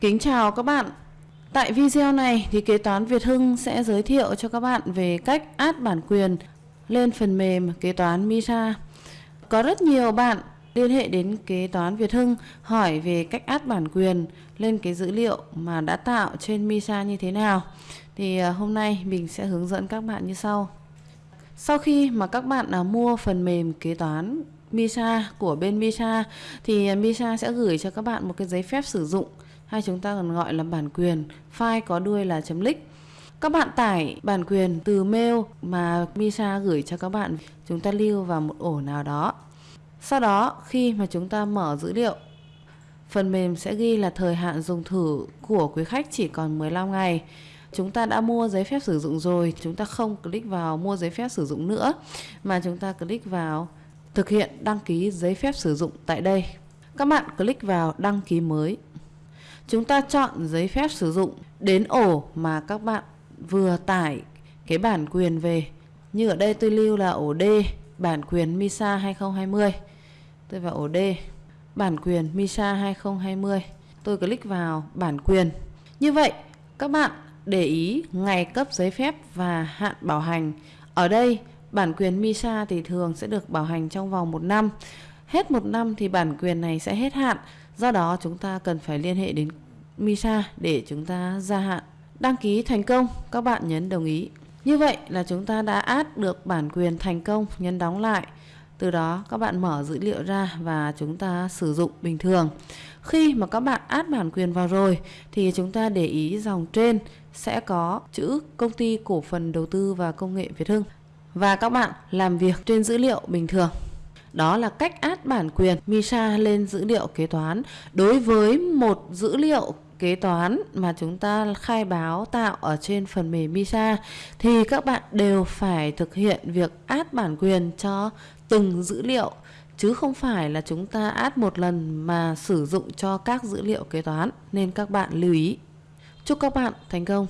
Kính chào các bạn. Tại video này thì kế toán Việt Hưng sẽ giới thiệu cho các bạn về cách át bản quyền lên phần mềm kế toán MISA. Có rất nhiều bạn liên hệ đến kế toán Việt Hưng hỏi về cách át bản quyền lên cái dữ liệu mà đã tạo trên MISA như thế nào. Thì à, hôm nay mình sẽ hướng dẫn các bạn như sau. Sau khi mà các bạn à, mua phần mềm kế toán MISA của bên MISA thì à, MISA sẽ gửi cho các bạn một cái giấy phép sử dụng hay chúng ta còn gọi là bản quyền, file có đuôi là .lick. .lic các bạn tải bản quyền từ mail mà MISA gửi cho các bạn, chúng ta lưu vào một ổ nào đó. Sau đó, khi mà chúng ta mở dữ liệu, phần mềm sẽ ghi là thời hạn dùng thử của quý khách chỉ còn 15 ngày. Chúng ta đã mua giấy phép sử dụng rồi, chúng ta không click vào mua giấy phép sử dụng nữa, mà chúng ta click vào thực hiện đăng ký giấy phép sử dụng tại đây. Các bạn click vào đăng ký mới chúng ta chọn giấy phép sử dụng đến ổ mà các bạn vừa tải cái bản quyền về. Như ở đây tôi lưu là ổ D, bản quyền MISA 2020 tôi vào ổ D, bản quyền MISA 2020 tôi click vào bản quyền. Như vậy, các bạn để ý ngày cấp giấy phép và hạn bảo hành. Ở đây, bản quyền MISA thì thường sẽ được bảo hành trong vòng một năm. Hết một năm thì bản quyền này sẽ hết hạn. Do đó, chúng ta cần phải liên hệ đến MISA để chúng ta gia hạn. Đăng ký thành công, các bạn nhấn đồng ý. Như vậy là chúng ta đã add được bản quyền thành công, nhấn đóng lại. Từ đó, các bạn mở dữ liệu ra và chúng ta sử dụng bình thường. Khi mà các bạn add bản quyền vào rồi, thì chúng ta để ý dòng trên sẽ có chữ công ty cổ phần đầu tư và công nghệ Việt Hưng. Và các bạn làm việc trên dữ liệu bình thường. Đó là cách át bản quyền MISA lên dữ liệu kế toán. Đối với một dữ liệu kế toán mà chúng ta khai báo tạo ở trên phần mềm MISA thì các bạn đều phải thực hiện việc át bản quyền cho từng dữ liệu, chứ không phải là chúng ta át một lần mà sử dụng cho các dữ liệu kế toán nên các bạn lưu ý. Chúc các bạn thành công.